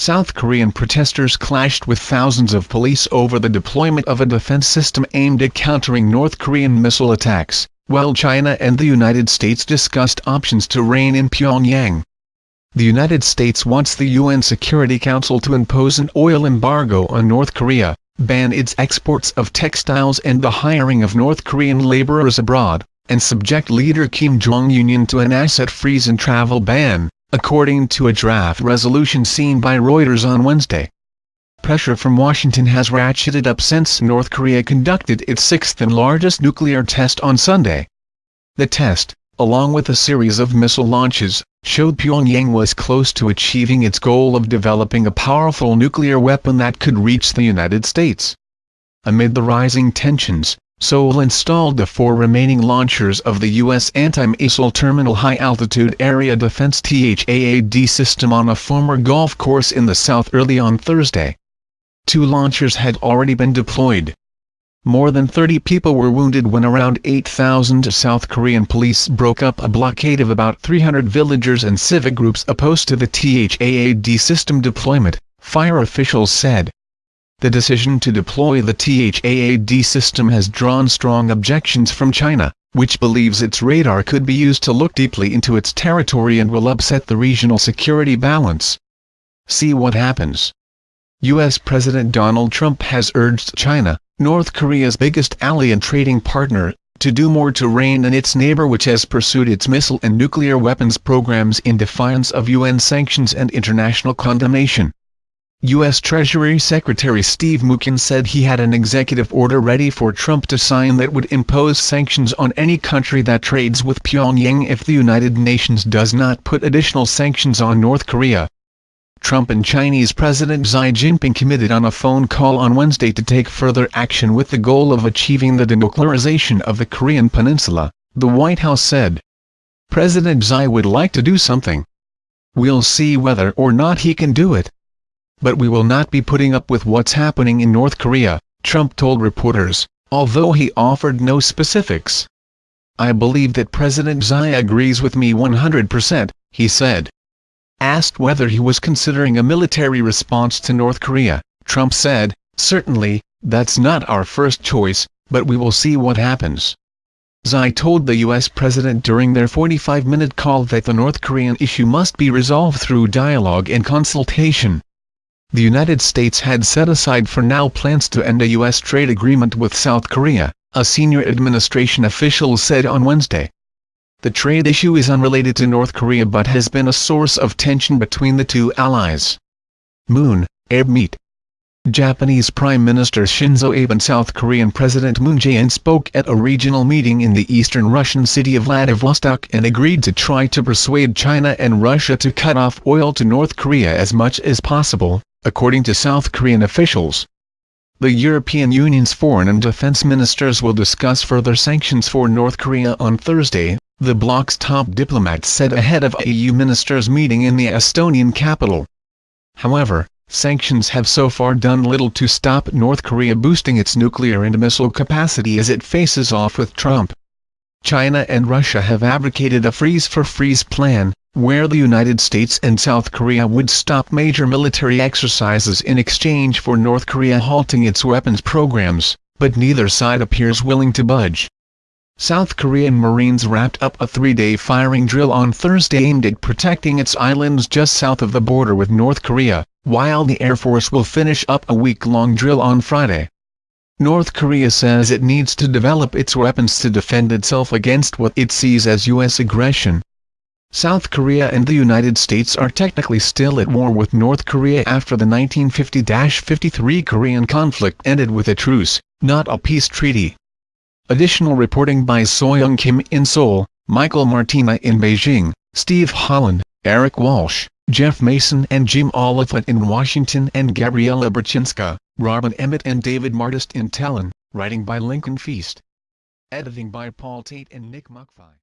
South Korean protesters clashed with thousands of police over the deployment of a defense system aimed at countering North Korean missile attacks, while China and the United States discussed options to rein in Pyongyang. The United States wants the UN Security Council to impose an oil embargo on North Korea, ban its exports of textiles and the hiring of North Korean laborers abroad, and subject leader Kim Jong-un to an asset freeze and travel ban according to a draft resolution seen by Reuters on Wednesday. Pressure from Washington has ratcheted up since North Korea conducted its sixth and largest nuclear test on Sunday. The test, along with a series of missile launches, showed Pyongyang was close to achieving its goal of developing a powerful nuclear weapon that could reach the United States. Amid the rising tensions, Seoul installed the four remaining launchers of the U.S. Anti-Missile Terminal High-Altitude Area Defense THAAD system on a former golf course in the south early on Thursday. Two launchers had already been deployed. More than 30 people were wounded when around 8,000 South Korean police broke up a blockade of about 300 villagers and civic groups opposed to the THAAD system deployment, fire officials said. The decision to deploy the THAAD system has drawn strong objections from China, which believes its radar could be used to look deeply into its territory and will upset the regional security balance. See what happens. U.S. President Donald Trump has urged China, North Korea's biggest ally and trading partner, to do more to rein in its neighbor which has pursued its missile and nuclear weapons programs in defiance of UN sanctions and international condemnation. U.S. Treasury Secretary Steve Mnuchin said he had an executive order ready for Trump to sign that would impose sanctions on any country that trades with Pyongyang if the United Nations does not put additional sanctions on North Korea. Trump and Chinese President Xi Jinping committed on a phone call on Wednesday to take further action with the goal of achieving the denuclearization of the Korean peninsula, the White House said. President Xi would like to do something. We'll see whether or not he can do it but we will not be putting up with what's happening in North Korea, Trump told reporters, although he offered no specifics. I believe that President Xi agrees with me 100%, he said. Asked whether he was considering a military response to North Korea, Trump said, certainly, that's not our first choice, but we will see what happens. Xi told the U.S. president during their 45-minute call that the North Korean issue must be resolved through dialogue and consultation. The United States had set aside for now plans to end a U.S. trade agreement with South Korea, a senior administration official said on Wednesday. The trade issue is unrelated to North Korea but has been a source of tension between the two allies. Moon, Abe meet. Japanese Prime Minister Shinzo Abe and South Korean President Moon Jae-in spoke at a regional meeting in the eastern Russian city of Vladivostok and agreed to try to persuade China and Russia to cut off oil to North Korea as much as possible, according to South Korean officials. The European Union's foreign and defense ministers will discuss further sanctions for North Korea on Thursday, the bloc's top diplomat said ahead of a EU ministers meeting in the Estonian capital. However, sanctions have so far done little to stop North Korea boosting its nuclear and missile capacity as it faces off with Trump. China and Russia have advocated a freeze-for-freeze plan, where the United States and South Korea would stop major military exercises in exchange for North Korea halting its weapons programs, but neither side appears willing to budge. South Korean Marines wrapped up a three-day firing drill on Thursday aimed at protecting its islands just south of the border with North Korea, while the Air Force will finish up a week-long drill on Friday. North Korea says it needs to develop its weapons to defend itself against what it sees as U.S. aggression. South Korea and the United States are technically still at war with North Korea after the 1950-53 Korean conflict ended with a truce, not a peace treaty. Additional reporting by Soyoung Kim in Seoul, Michael Martina in Beijing, Steve Holland, Eric Walsh, Jeff Mason and Jim Oliphant in Washington and Gabriela Baczynska, Robin Emmott and David Mardiste in Tallinn, writing by Lincoln Feast. Editing by Paul Tait and Nick Macfie.